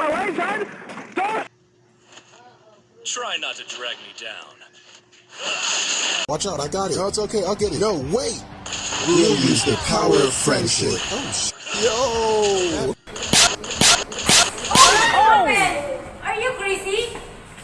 away, son! Don't! Try not to drag me down. Watch out, I got it. No, it's okay, I'll get it. No, wait! We'll use the power of friendship. Oh, sh- Yo!